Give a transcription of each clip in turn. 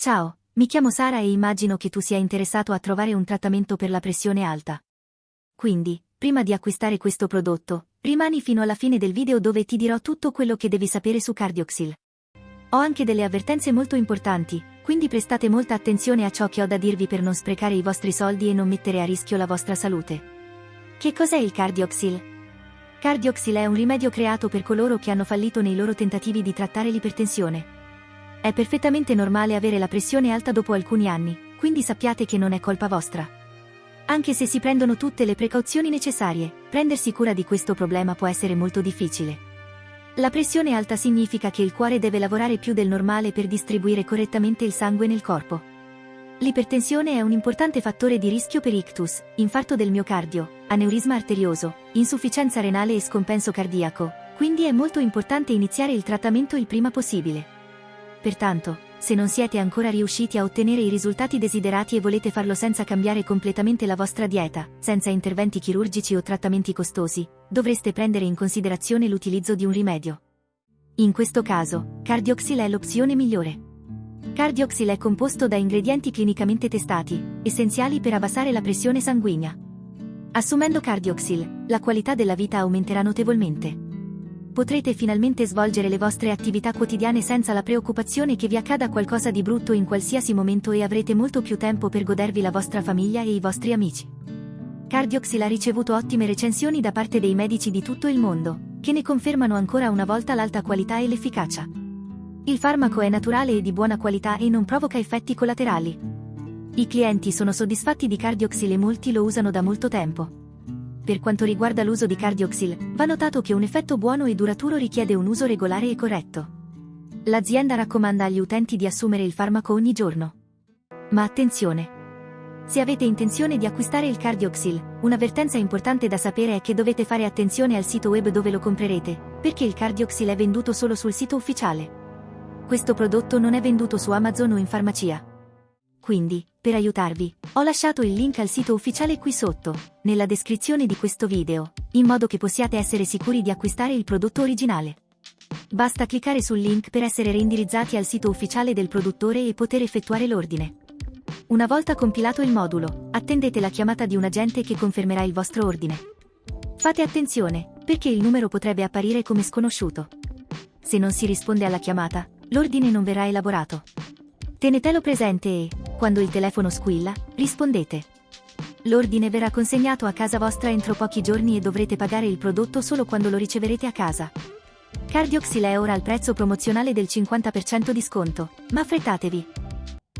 Ciao, mi chiamo Sara e immagino che tu sia interessato a trovare un trattamento per la pressione alta. Quindi, prima di acquistare questo prodotto, rimani fino alla fine del video dove ti dirò tutto quello che devi sapere su Cardioxil. Ho anche delle avvertenze molto importanti, quindi prestate molta attenzione a ciò che ho da dirvi per non sprecare i vostri soldi e non mettere a rischio la vostra salute. Che cos'è il Cardioxil? Cardioxil è un rimedio creato per coloro che hanno fallito nei loro tentativi di trattare l'ipertensione. È perfettamente normale avere la pressione alta dopo alcuni anni, quindi sappiate che non è colpa vostra. Anche se si prendono tutte le precauzioni necessarie, prendersi cura di questo problema può essere molto difficile. La pressione alta significa che il cuore deve lavorare più del normale per distribuire correttamente il sangue nel corpo. L'ipertensione è un importante fattore di rischio per ictus, infarto del miocardio, aneurisma arterioso, insufficienza renale e scompenso cardiaco, quindi è molto importante iniziare il trattamento il prima possibile. Pertanto, se non siete ancora riusciti a ottenere i risultati desiderati e volete farlo senza cambiare completamente la vostra dieta, senza interventi chirurgici o trattamenti costosi, dovreste prendere in considerazione l'utilizzo di un rimedio. In questo caso, Cardioxil è l'opzione migliore. Cardioxil è composto da ingredienti clinicamente testati, essenziali per abbassare la pressione sanguigna. Assumendo Cardioxil, la qualità della vita aumenterà notevolmente potrete finalmente svolgere le vostre attività quotidiane senza la preoccupazione che vi accada qualcosa di brutto in qualsiasi momento e avrete molto più tempo per godervi la vostra famiglia e i vostri amici. Cardioxil ha ricevuto ottime recensioni da parte dei medici di tutto il mondo, che ne confermano ancora una volta l'alta qualità e l'efficacia. Il farmaco è naturale e di buona qualità e non provoca effetti collaterali. I clienti sono soddisfatti di Cardioxil e molti lo usano da molto tempo. Per quanto riguarda l'uso di Cardioxil, va notato che un effetto buono e duraturo richiede un uso regolare e corretto. L'azienda raccomanda agli utenti di assumere il farmaco ogni giorno. Ma attenzione! Se avete intenzione di acquistare il Cardioxil, un'avvertenza importante da sapere è che dovete fare attenzione al sito web dove lo comprerete, perché il Cardioxil è venduto solo sul sito ufficiale. Questo prodotto non è venduto su Amazon o in farmacia. Quindi, per aiutarvi, ho lasciato il link al sito ufficiale qui sotto, nella descrizione di questo video, in modo che possiate essere sicuri di acquistare il prodotto originale. Basta cliccare sul link per essere reindirizzati al sito ufficiale del produttore e poter effettuare l'ordine. Una volta compilato il modulo, attendete la chiamata di un agente che confermerà il vostro ordine. Fate attenzione, perché il numero potrebbe apparire come sconosciuto. Se non si risponde alla chiamata, l'ordine non verrà elaborato. Tenetelo presente e, quando il telefono squilla, rispondete. L'ordine verrà consegnato a casa vostra entro pochi giorni e dovrete pagare il prodotto solo quando lo riceverete a casa. Cardioxil è ora al prezzo promozionale del 50% di sconto, ma affrettatevi!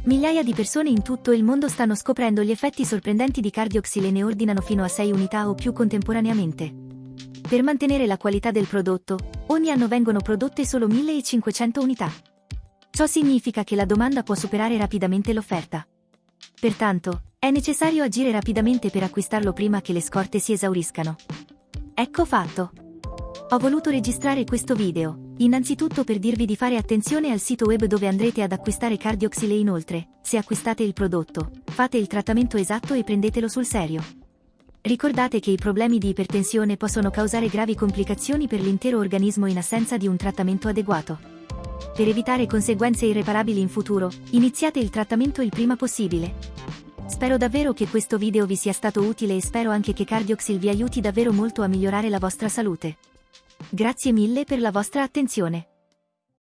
Migliaia di persone in tutto il mondo stanno scoprendo gli effetti sorprendenti di Cardioxil e ne ordinano fino a 6 unità o più contemporaneamente. Per mantenere la qualità del prodotto, ogni anno vengono prodotte solo 1500 unità. Ciò significa che la domanda può superare rapidamente l'offerta. Pertanto, è necessario agire rapidamente per acquistarlo prima che le scorte si esauriscano. Ecco fatto. Ho voluto registrare questo video, innanzitutto per dirvi di fare attenzione al sito web dove andrete ad acquistare Cardioxil e inoltre, se acquistate il prodotto, fate il trattamento esatto e prendetelo sul serio. Ricordate che i problemi di ipertensione possono causare gravi complicazioni per l'intero organismo in assenza di un trattamento adeguato. Per evitare conseguenze irreparabili in futuro, iniziate il trattamento il prima possibile. Spero davvero che questo video vi sia stato utile e spero anche che Cardioxil vi aiuti davvero molto a migliorare la vostra salute. Grazie mille per la vostra attenzione.